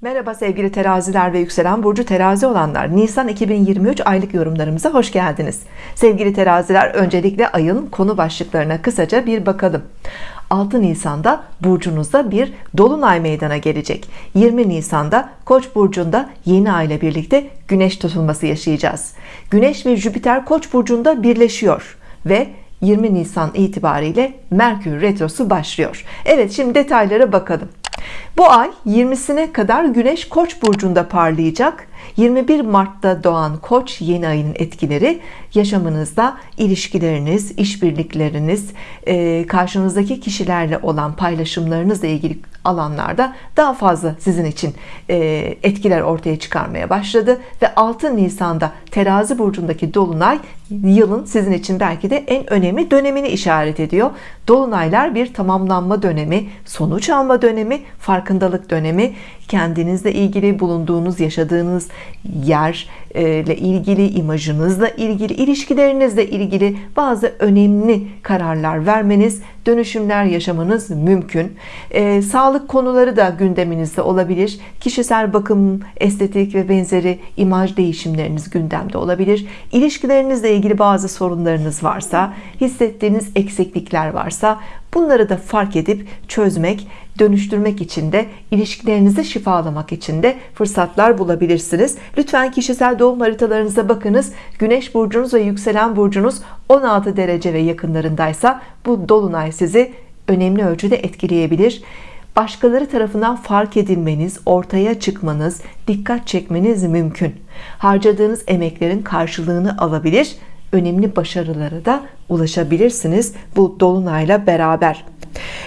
Merhaba sevgili teraziler ve yükselen burcu terazi olanlar. Nisan 2023 aylık yorumlarımıza hoş geldiniz. Sevgili teraziler öncelikle ayın konu başlıklarına kısaca bir bakalım. 6 Nisan'da burcunuzda bir dolunay meydana gelecek. 20 Nisan'da Koç burcunda yeni ay ile birlikte güneş tutulması yaşayacağız. Güneş ve Jüpiter Koç burcunda birleşiyor ve 20 Nisan itibariyle Merkür retrosu başlıyor. Evet şimdi detaylara bakalım bu ay 20'sine kadar Güneş Koç burcunda parlayacak 21 Mart'ta doğan Koç yeni ayının etkileri yaşamınızda ilişkileriniz, işbirlikleriniz, e, karşınızdaki kişilerle olan paylaşımlarınızla ilgili alanlarda daha fazla sizin için e, etkiler ortaya çıkarmaya başladı. Ve 6 Nisan'da terazi burcundaki Dolunay yılın sizin için belki de en önemli dönemini işaret ediyor. Dolunaylar bir tamamlanma dönemi sonuç alma dönemi farkındalık dönemi kendinizle ilgili bulunduğunuz yaşadığınız yer ile ilgili imajınızla ilgili ilişkilerinizle ilgili bazı önemli kararlar vermeniz dönüşümler yaşamanız mümkün. E, sağlık konuları da gündeminizde olabilir. Kişisel bakım estetik ve benzeri imaj değişimleriniz gündemde olabilir. İlişkilerinizle ilgili bazı sorunlarınız varsa hissettiğiniz eksiklikler varsa bunları da fark edip çözmek dönüştürmek için de ilişkilerinizi şifalamak için de fırsatlar bulabilirsiniz. Lütfen kişisel doğum haritalarınıza bakınız. Güneş burcunuz ve yükselen burcunuz 16 derece ve yakınlarındaysa bu dolunay sizi önemli ölçüde etkileyebilir. Başkaları tarafından fark edilmeniz ortaya çıkmanız dikkat çekmeniz mümkün. Harcadığınız emeklerin karşılığını alabilir önemli başarılara da ulaşabilirsiniz bu dolunayla beraber.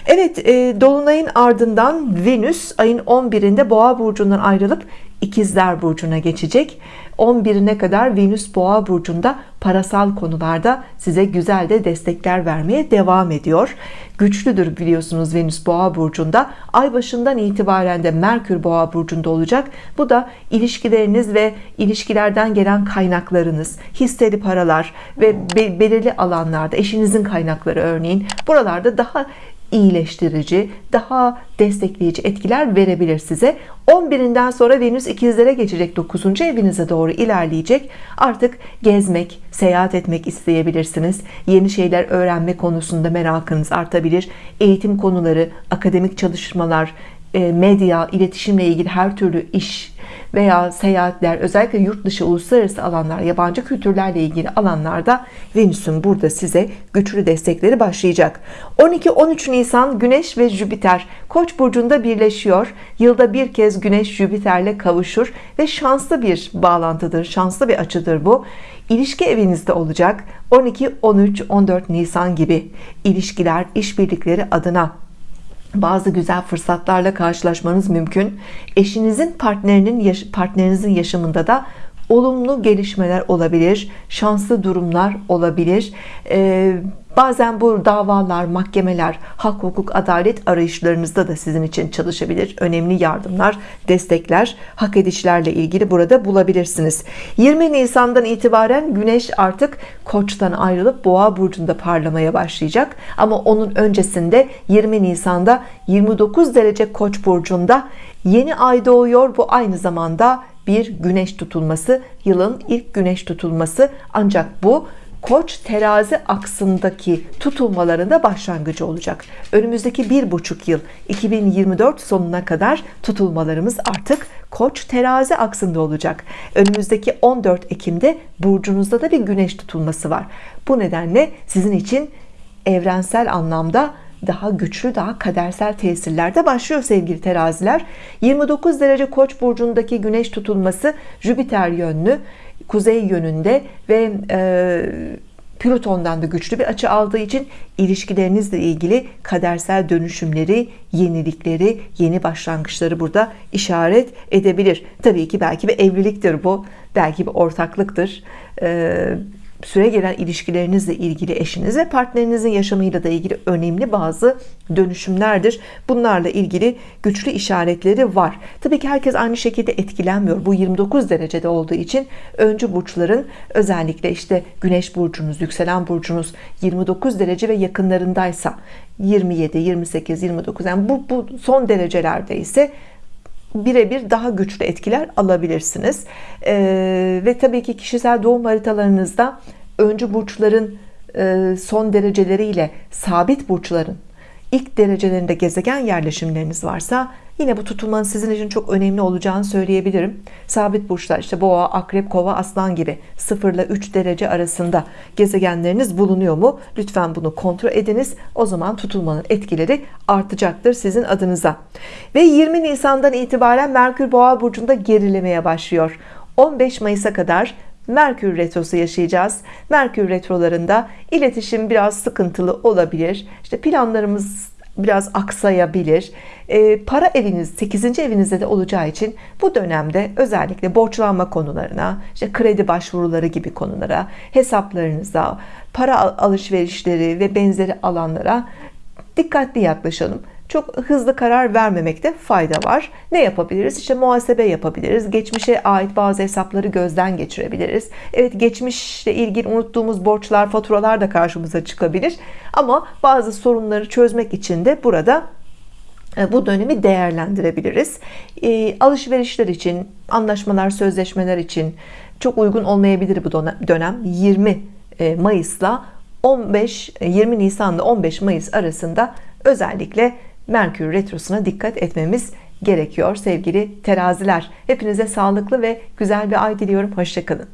Evet e, Dolunay'ın ardından Venüs ayın 11'inde Boğa burcundan ayrılıp İkizler burcuna geçecek. 11'ine kadar Venüs Boğa burcunda parasal konularda size güzel de destekler vermeye devam ediyor. Güçlüdür biliyorsunuz Venüs Boğa burcunda. Ay başından itibaren de Merkür Boğa burcunda olacak. Bu da ilişkileriniz ve ilişkilerden gelen kaynaklarınız hisseli paralar ve belirli alanlarda eşinizin kaynakları örneğin buralarda daha iyileştirici daha destekleyici etkiler verebilir size. 11'inden sonra Venüs ikizlere geçecek 9. evinize doğru ilerleyecek. Artık gezmek seyahat etmek isteyebilirsiniz. Yeni şeyler öğrenme konusunda merakınız artabilir. Eğitim konuları akademik çalışmalar medya iletişimle ilgili her türlü iş veya seyahatler özellikle yurt dışı uluslararası alanlar yabancı kültürlerle ilgili alanlarda Venüs'ün burada size güçlü destekleri başlayacak. 12-13 Nisan Güneş ve Jüpiter. Koç burcunda birleşiyor. Yılda bir kez Güneş Jüpiter'le kavuşur ve şanslı bir bağlantıdır şanslı bir açıdır bu. İlişki evinizde olacak. 12 13 14 Nisan gibi ilişkiler işbirlikleri adına bazı güzel fırsatlarla karşılaşmanız mümkün. Eşinizin partnerinin partnerinizin yaşamında da olumlu gelişmeler olabilir şanslı durumlar olabilir. Ee, bazen bu davalar mahkemeler hak hukuk adalet arayışlarınızda da sizin için çalışabilir. Önemli yardımlar destekler hak edişlerle ilgili burada bulabilirsiniz. 20 Nisan'dan itibaren Güneş artık Koç'tan ayrılıp Boğa burcunda parlamaya başlayacak. Ama onun öncesinde 20 Nisan'da 29 derece Koç burcunda yeni ay doğuyor. Bu aynı zamanda bir güneş tutulması yılın ilk güneş tutulması. Ancak bu Koç terazi aksındaki tutulmalarında başlangıcı olacak. Önümüzdeki bir buçuk yıl 2024 sonuna kadar tutulmalarımız artık Koç terazi aksında olacak. Önümüzdeki 14 Ekim'de burcunuzda da bir güneş tutulması var. Bu nedenle sizin için evrensel anlamda daha güçlü daha kadersel tesirlerde başlıyor sevgili teraziler. 29 derece koç burcundaki güneş tutulması Jüpiter yönlü kuzey yönünde ve e, Plüton'dan da güçlü bir açı aldığı için ilişkilerinizle ilgili kadersel dönüşümleri, yenilikleri, yeni başlangıçları burada işaret edebilir. Tabii ki belki bir evliliktir bu, belki bir ortaklıktır. Süre gelen ilişkilerinizle ilgili eşiniz ve partnerinizin yaşamıyla da ilgili önemli bazı dönüşümlerdir. Bunlarla ilgili güçlü işaretleri var. Tabii ki herkes aynı şekilde etkilenmiyor. Bu 29 derecede olduğu için öncü burçların özellikle işte Güneş burcunuz yükselen burcunuz 29 derece ve yakınlarındaysa 27 28 29 yani bu, bu son derecelerde ise birebir daha güçlü etkiler alabilirsiniz. Ee, ve tabii ki kişisel doğum haritalarınızda öncü burçların e, son dereceleriyle sabit burçların ilk derecelerinde gezegen yerleşimleriniz varsa yine bu tutulmanın sizin için çok önemli olacağını söyleyebilirim. Sabit burçlar işte boğa akrep kova aslan gibi 0 ile 3 derece arasında gezegenleriniz bulunuyor mu? Lütfen bunu kontrol ediniz. O zaman tutulmanın etkileri artacaktır sizin adınıza. Ve 20 Nisan'dan itibaren Merkür boğa burcunda gerilemeye başlıyor. 15 Mayıs'a kadar Merkür retrosu yaşayacağız. Merkür retrolarında iletişim biraz sıkıntılı olabilir. İşte planlarımız biraz aksayabilir. E, para eviniz 8. evinizde de olacağı için bu dönemde özellikle borçlanma konularına, işte kredi başvuruları gibi konulara, hesaplarınıza, para alışverişleri ve benzeri alanlara dikkatli yaklaşalım çok hızlı karar vermemekte fayda var. Ne yapabiliriz? İşte muhasebe yapabiliriz. Geçmişe ait bazı hesapları gözden geçirebiliriz. Evet geçmişle ilgili unuttuğumuz borçlar faturalar da karşımıza çıkabilir. Ama bazı sorunları çözmek için de burada e, bu dönemi değerlendirebiliriz. E, alışverişler için anlaşmalar sözleşmeler için çok uygun olmayabilir bu dönem. 20 e, Mayıs'la 15 20 Nisan'da 15 Mayıs arasında özellikle Merkür Retrosu'na dikkat etmemiz gerekiyor sevgili teraziler. Hepinize sağlıklı ve güzel bir ay diliyorum. Hoşçakalın.